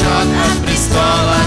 отвлечен от престола.